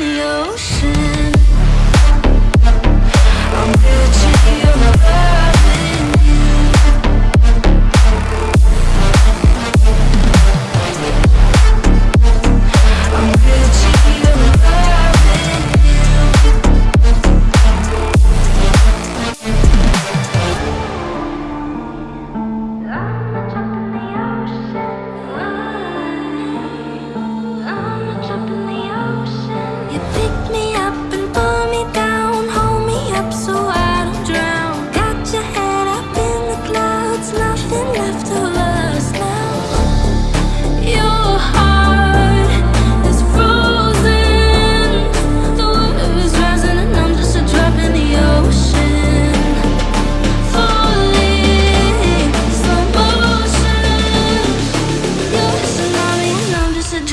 有时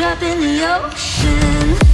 drop in the ocean.